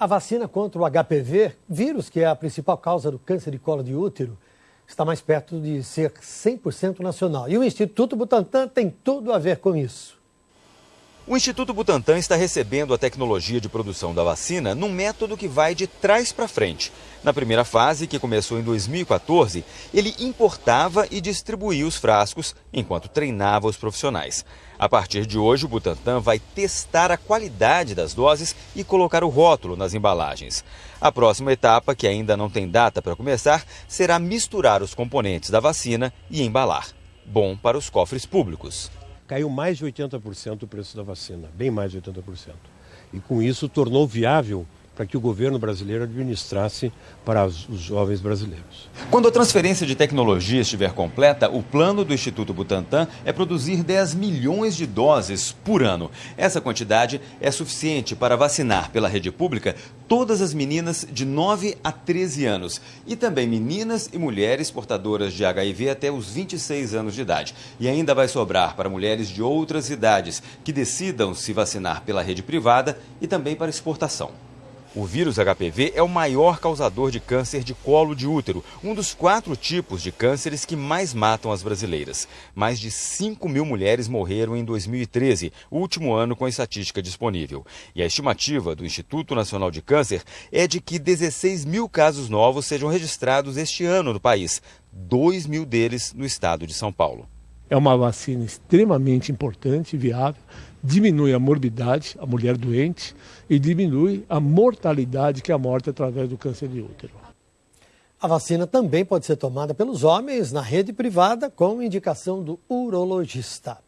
A vacina contra o HPV, vírus que é a principal causa do câncer de colo de útero, está mais perto de ser 100% nacional. E o Instituto Butantan tem tudo a ver com isso. O Instituto Butantan está recebendo a tecnologia de produção da vacina num método que vai de trás para frente. Na primeira fase, que começou em 2014, ele importava e distribuía os frascos enquanto treinava os profissionais. A partir de hoje, o Butantan vai testar a qualidade das doses e colocar o rótulo nas embalagens. A próxima etapa, que ainda não tem data para começar, será misturar os componentes da vacina e embalar. Bom para os cofres públicos caiu mais de 80% o preço da vacina, bem mais de 80%. E com isso tornou viável para que o governo brasileiro administrasse para os jovens brasileiros. Quando a transferência de tecnologia estiver completa, o plano do Instituto Butantan é produzir 10 milhões de doses por ano. Essa quantidade é suficiente para vacinar pela rede pública todas as meninas de 9 a 13 anos e também meninas e mulheres portadoras de HIV até os 26 anos de idade. E ainda vai sobrar para mulheres de outras idades que decidam se vacinar pela rede privada e também para exportação. O vírus HPV é o maior causador de câncer de colo de útero, um dos quatro tipos de cânceres que mais matam as brasileiras. Mais de 5 mil mulheres morreram em 2013, o último ano com a estatística disponível. E a estimativa do Instituto Nacional de Câncer é de que 16 mil casos novos sejam registrados este ano no país, 2 mil deles no estado de São Paulo. É uma vacina extremamente importante e viável diminui a morbidade, a mulher doente, e diminui a mortalidade, que é a morte através do câncer de útero. A vacina também pode ser tomada pelos homens na rede privada com indicação do urologista.